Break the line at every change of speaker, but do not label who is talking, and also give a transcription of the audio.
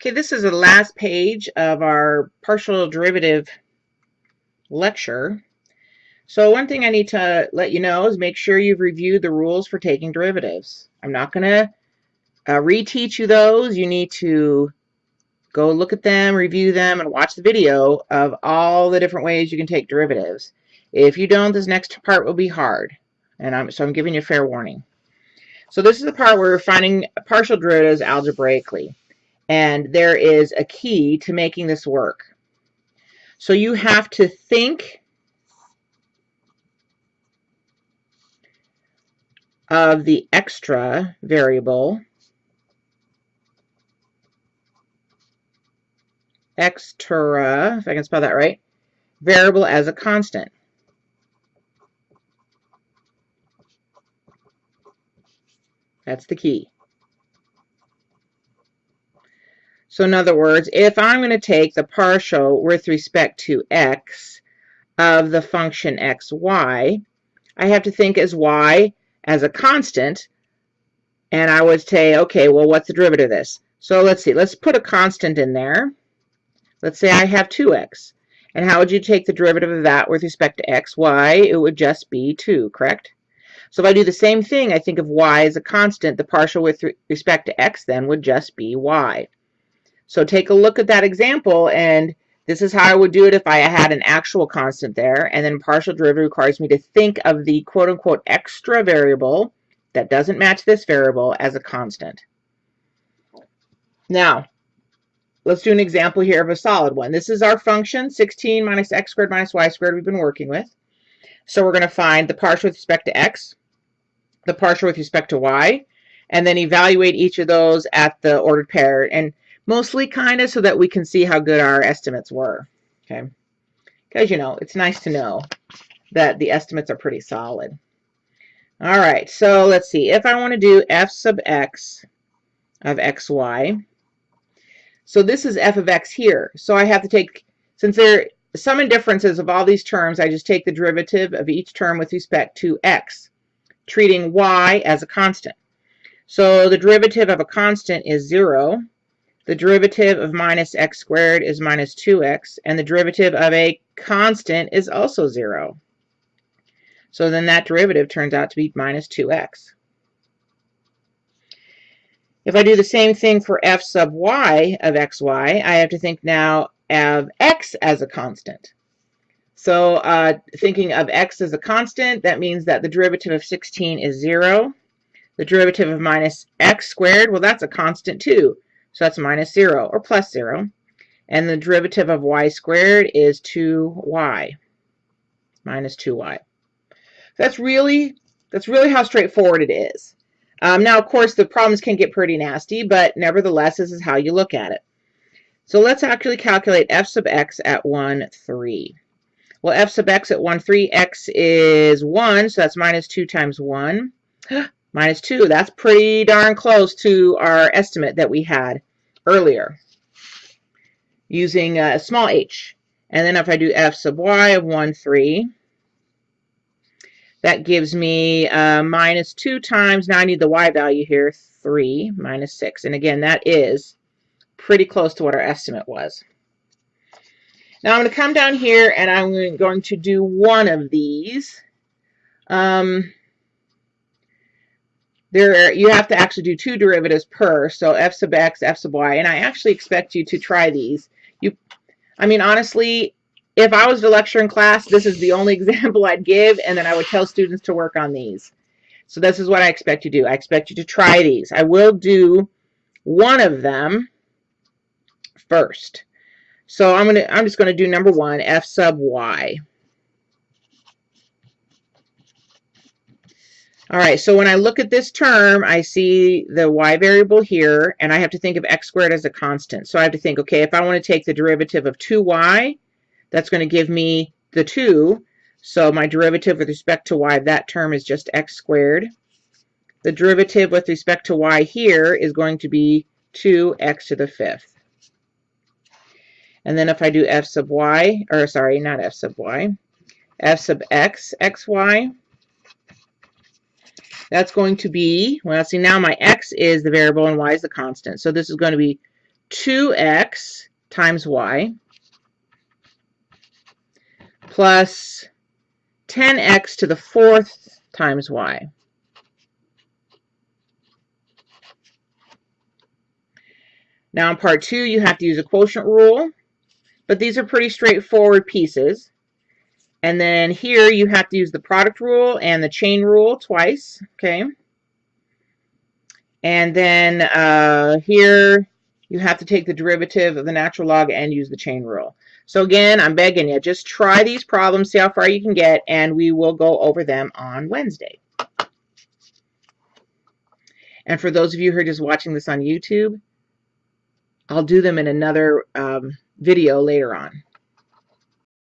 Okay, this is the last page of our partial derivative lecture. So one thing I need to let you know is make sure you've reviewed the rules for taking derivatives. I'm not going to uh, reteach you those. You need to go look at them, review them, and watch the video of all the different ways you can take derivatives. If you don't, this next part will be hard. And I'm, so I'm giving you a fair warning. So this is the part where we're finding partial derivatives algebraically. And there is a key to making this work. So you have to think of the extra variable extra, if I can spell that right, variable as a constant. That's the key. So in other words, if I'm going to take the partial with respect to x of the function xy, I have to think as y as a constant, and I would say, okay, well, what's the derivative of this? So let's see, let's put a constant in there. Let's say I have 2x. And how would you take the derivative of that with respect to x? y, it would just be 2, correct? So if I do the same thing, I think of y as a constant, the partial with respect to x then would just be y. So take a look at that example and this is how I would do it if I had an actual constant there. And then partial derivative requires me to think of the quote unquote extra variable that doesn't match this variable as a constant. Now, let's do an example here of a solid one. This is our function 16 minus x squared minus y squared we've been working with. So we're going to find the partial with respect to x, the partial with respect to y, and then evaluate each of those at the ordered pair. And mostly kind of so that we can see how good our estimates were. Okay, because you know it's nice to know that the estimates are pretty solid. All right, so let's see. If I want to do f sub x of xy, so this is f of x here. So I have to take, since there are sum and differences of all these terms, I just take the derivative of each term with respect to x, treating y as a constant. So the derivative of a constant is 0. The derivative of minus x squared is minus 2x, and the derivative of a constant is also 0. So then that derivative turns out to be minus 2x. If I do the same thing for f sub y of xy, I have to think now of x as a constant. So uh, thinking of x as a constant, that means that the derivative of 16 is 0. The derivative of minus x squared, well, that's a constant too. So that's minus 0 or plus 0. And the derivative of y squared is 2y minus 2y. That's really, that's really how straightforward it is. Um, now, of course, the problems can get pretty nasty, but nevertheless, this is how you look at it. So let's actually calculate f sub x at 1, 3. Well, f sub x at 1, 3, x is 1, so that's minus 2 times 1. minus 2, that's pretty darn close to our estimate that we had earlier using a small h. And then if I do f sub y of 1, 3, that gives me uh, minus 2 times, now I need the y value here, 3 minus 6. And again, that is pretty close to what our estimate was. Now I'm going to come down here and I'm going to do one of these. Um, there you have to actually do two derivatives per so f sub x f sub y and i actually expect you to try these. You i mean honestly if i was to lecture in class this is the only example i'd give and then i would tell students to work on these. So this is what i expect you to do. I expect you to try these. I will do one of them first. So i'm gonna i'm just to do number one f sub y All right, so when I look at this term, I see the y variable here, and I have to think of x squared as a constant. So I have to think, okay, if I want to take the derivative of 2y, that's going to give me the 2. So my derivative with respect to y, that term is just x squared. The derivative with respect to y here is going to be 2x to the fifth. And then if I do f sub y, or sorry, not f sub y, f sub x, xy, that's going to be, well, see now my x is the variable and y is the constant. So this is going to be 2x times y plus 10x to the fourth times y. Now in part two, you have to use a quotient rule, but these are pretty straightforward pieces. And then here you have to use the product rule and the chain rule twice, okay? And then uh, here you have to take the derivative of the natural log and use the chain rule. So again, I'm begging you, just try these problems, see how far you can get, and we will go over them on Wednesday. And for those of you who are just watching this on YouTube, I'll do them in another um, video later on.